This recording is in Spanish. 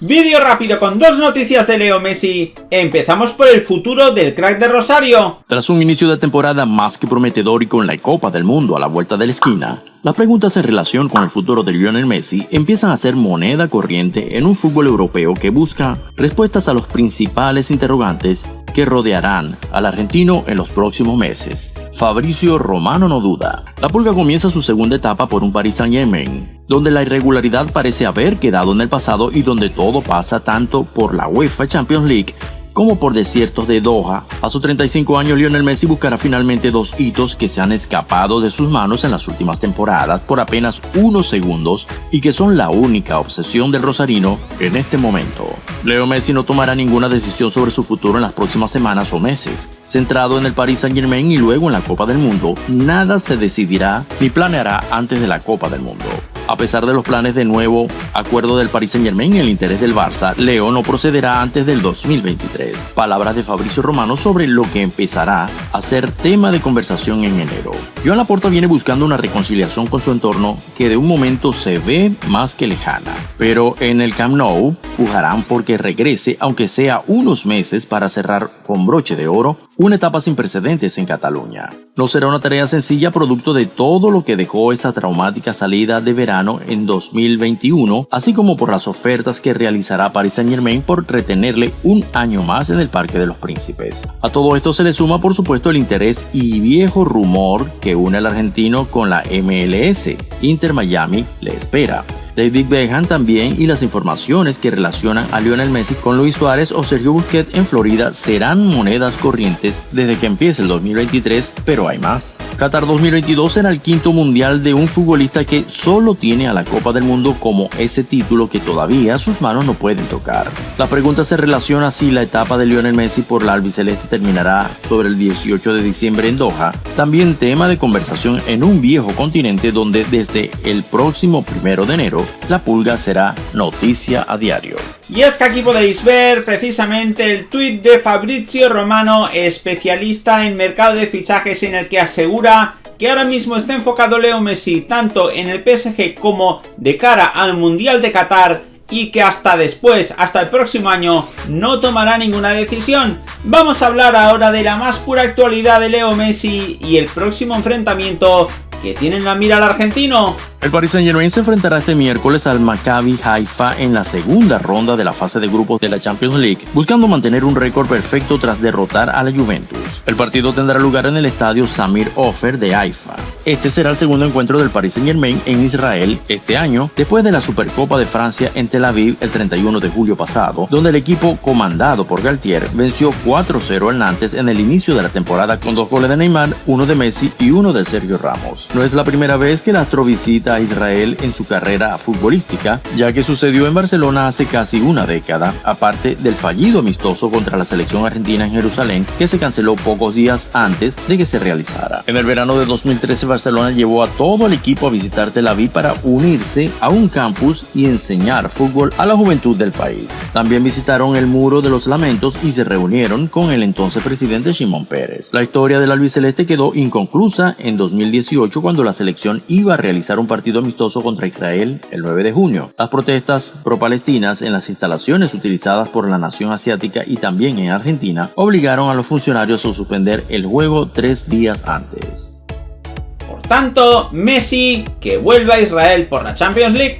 Vídeo rápido con dos noticias de Leo Messi. Empezamos por el futuro del crack de Rosario. Tras un inicio de temporada más que prometedor y con la Copa del Mundo a la vuelta de la esquina, las preguntas en relación con el futuro de Lionel Messi empiezan a ser moneda corriente en un fútbol europeo que busca respuestas a los principales interrogantes que rodearán al argentino en los próximos meses. Fabricio Romano no duda. La pulga comienza su segunda etapa por un Paris Saint-Germain, donde la irregularidad parece haber quedado en el pasado y donde todo pasa tanto por la UEFA Champions League como por desiertos de Doha. A sus 35 años, Lionel Messi buscará finalmente dos hitos que se han escapado de sus manos en las últimas temporadas por apenas unos segundos y que son la única obsesión del rosarino en este momento. Leo Messi no tomará ninguna decisión sobre su futuro en las próximas semanas o meses. Centrado en el Paris Saint Germain y luego en la Copa del Mundo, nada se decidirá ni planeará antes de la Copa del Mundo. A pesar de los planes de nuevo acuerdo del Paris Saint Germain en el interés del Barça, Leo no procederá antes del 2023. Palabras de Fabricio Romano sobre lo que empezará a ser tema de conversación en enero. Joan Laporta viene buscando una reconciliación con su entorno que de un momento se ve más que lejana. Pero en el Camp Nou pujarán porque regrese, aunque sea unos meses, para cerrar con broche de oro una etapa sin precedentes en Cataluña. No será una tarea sencilla producto de todo lo que dejó esa traumática salida de verano en 2021, así como por las ofertas que realizará Paris Saint Germain por retenerle un año más en el Parque de los Príncipes. A todo esto se le suma por supuesto el interés y viejo rumor que une al argentino con la MLS. Inter Miami le espera. David Beckham también y las informaciones que relacionan a Lionel Messi con Luis Suárez o Sergio Busquets en Florida serán monedas corrientes desde que empiece el 2023, pero hay más. Qatar 2022 será el quinto mundial de un futbolista que solo tiene a la Copa del Mundo como ese título que todavía sus manos no pueden tocar. La pregunta se relaciona si la etapa de Lionel Messi por la albiceleste terminará sobre el 18 de diciembre en Doha, también tema de conversación en un viejo continente donde desde el próximo primero de enero la pulga será noticia a diario. Y es que aquí podéis ver precisamente el tuit de Fabrizio Romano, especialista en mercado de fichajes en el que asegura que ahora mismo está enfocado Leo Messi tanto en el PSG como de cara al Mundial de Qatar y que hasta después, hasta el próximo año, no tomará ninguna decisión. Vamos a hablar ahora de la más pura actualidad de Leo Messi y el próximo enfrentamiento que tienen la mira al argentino. El Paris Saint Germain se enfrentará este miércoles al Maccabi Haifa en la segunda ronda de la fase de grupos de la Champions League, buscando mantener un récord perfecto tras derrotar a la Juventus. El partido tendrá lugar en el estadio Samir Ofer de Haifa. Este será el segundo encuentro del Paris Saint Germain en Israel este año, después de la Supercopa de Francia en Tel Aviv el 31 de julio pasado, donde el equipo comandado por Galtier venció 4-0 al Nantes en el inicio de la temporada con dos goles de Neymar, uno de Messi y uno de Sergio Ramos. No es la primera vez que el astro visita a Israel en su carrera futbolística, ya que sucedió en Barcelona hace casi una década, aparte del fallido amistoso contra la selección argentina en Jerusalén, que se canceló pocos días antes de que se realizara. En el verano de 2013 Barcelona llevó a todo el equipo a visitar Tel Aviv para unirse a un campus y enseñar fútbol a la juventud del país. También visitaron el Muro de los Lamentos y se reunieron con el entonces presidente Shimon Pérez. La historia del albiceleste quedó inconclusa en 2018 cuando la selección iba a realizar un partido amistoso contra Israel el 9 de junio. Las protestas pro-palestinas en las instalaciones utilizadas por la nación asiática y también en Argentina obligaron a los funcionarios a suspender el juego tres días antes tanto, Messi que vuelva a Israel por la Champions League